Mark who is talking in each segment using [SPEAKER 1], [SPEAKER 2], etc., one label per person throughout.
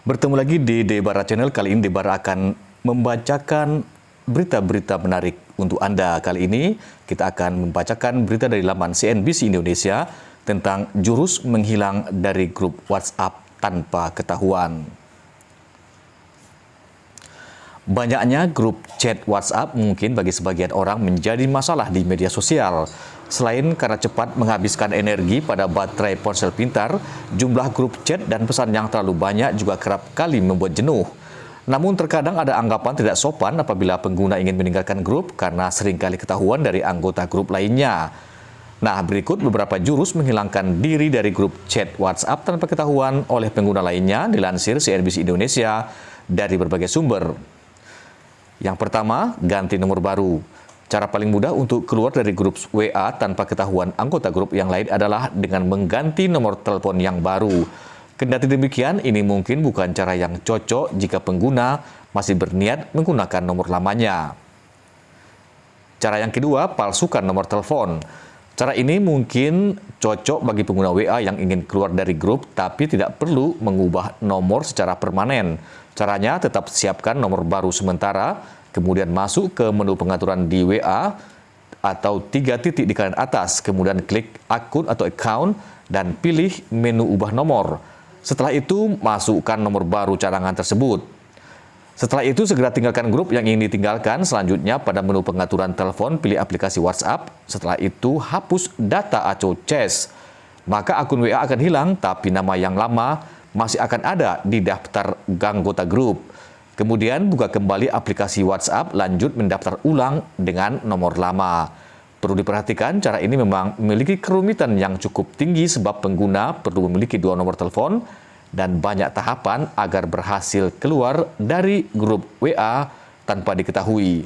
[SPEAKER 1] Bertemu lagi di Debara Channel, kali ini Debara akan membacakan berita-berita menarik untuk Anda. Kali ini kita akan membacakan berita dari laman CNBC Indonesia tentang jurus menghilang dari grup WhatsApp tanpa ketahuan. Banyaknya grup chat WhatsApp mungkin bagi sebagian orang menjadi masalah di media sosial. Selain karena cepat menghabiskan energi pada baterai ponsel pintar, jumlah grup chat dan pesan yang terlalu banyak juga kerap kali membuat jenuh. Namun terkadang ada anggapan tidak sopan apabila pengguna ingin meninggalkan grup karena sering kali ketahuan dari anggota grup lainnya. Nah, berikut beberapa jurus menghilangkan diri dari grup chat WhatsApp tanpa ketahuan oleh pengguna lainnya dilansir CNBC Indonesia dari berbagai sumber. Yang pertama, ganti nomor baru. Cara paling mudah untuk keluar dari grup WA tanpa ketahuan anggota grup yang lain adalah dengan mengganti nomor telepon yang baru. Kendati demikian, ini mungkin bukan cara yang cocok jika pengguna masih berniat menggunakan nomor lamanya. Cara yang kedua, palsukan nomor telepon. Cara ini mungkin cocok bagi pengguna WA yang ingin keluar dari grup tapi tidak perlu mengubah nomor secara permanen. Caranya tetap siapkan nomor baru sementara kemudian masuk ke menu pengaturan di WA atau tiga titik di kanan atas, kemudian klik akun atau account dan pilih menu ubah nomor. Setelah itu, masukkan nomor baru cadangan tersebut. Setelah itu, segera tinggalkan grup yang ingin ditinggalkan. Selanjutnya, pada menu pengaturan telepon, pilih aplikasi WhatsApp. Setelah itu, hapus data atau CHAS. Maka akun WA akan hilang, tapi nama yang lama masih akan ada di daftar anggota grup. Kemudian buka kembali aplikasi WhatsApp, lanjut mendaftar ulang dengan nomor lama. Perlu diperhatikan, cara ini memang memiliki kerumitan yang cukup tinggi sebab pengguna perlu memiliki dua nomor telepon dan banyak tahapan agar berhasil keluar dari grup WA tanpa diketahui.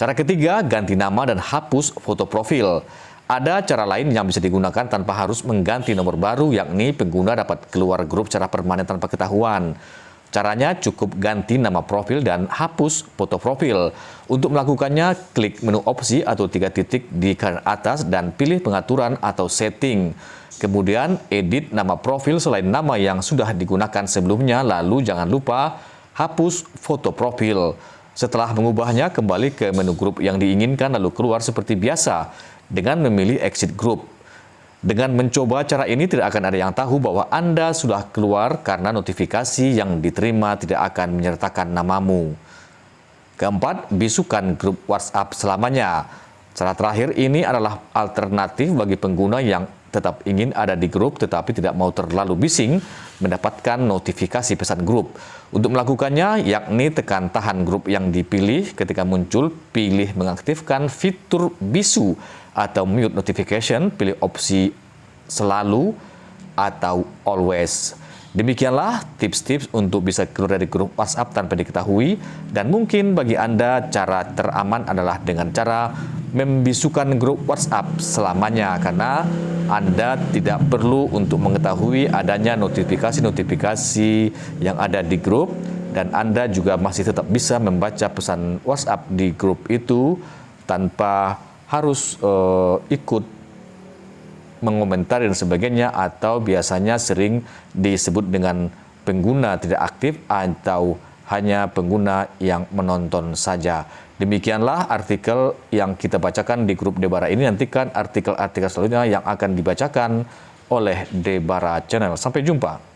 [SPEAKER 1] Cara ketiga, ganti nama dan hapus foto profil. Ada cara lain yang bisa digunakan tanpa harus mengganti nomor baru, yakni pengguna dapat keluar grup secara permanen tanpa ketahuan. Caranya cukup ganti nama profil dan hapus foto profil. Untuk melakukannya, klik menu opsi atau tiga titik di kanan atas dan pilih pengaturan atau setting. Kemudian, edit nama profil selain nama yang sudah digunakan sebelumnya, lalu jangan lupa hapus foto profil. Setelah mengubahnya, kembali ke menu grup yang diinginkan lalu keluar seperti biasa dengan memilih exit group. Dengan mencoba cara ini tidak akan ada yang tahu bahwa Anda sudah keluar karena notifikasi yang diterima tidak akan menyertakan namamu. Keempat, bisukan grup WhatsApp selamanya. Cara terakhir ini adalah alternatif bagi pengguna yang tetap ingin ada di grup tetapi tidak mau terlalu bising mendapatkan notifikasi pesan grup. Untuk melakukannya, yakni tekan tahan grup yang dipilih ketika muncul, pilih mengaktifkan fitur bisu atau mute notification, pilih opsi selalu atau always. Demikianlah tips-tips untuk bisa keluar dari grup WhatsApp tanpa diketahui dan mungkin bagi Anda cara teraman adalah dengan cara membisukan grup WhatsApp selamanya karena Anda tidak perlu untuk mengetahui adanya notifikasi-notifikasi yang ada di grup dan Anda juga masih tetap bisa membaca pesan WhatsApp di grup itu tanpa harus uh, ikut mengomentari dan sebagainya atau biasanya sering disebut dengan pengguna tidak aktif atau hanya pengguna yang menonton saja. Demikianlah artikel yang kita bacakan di grup Debara ini. Nantikan artikel-artikel selanjutnya yang akan dibacakan oleh Debara Channel. Sampai jumpa.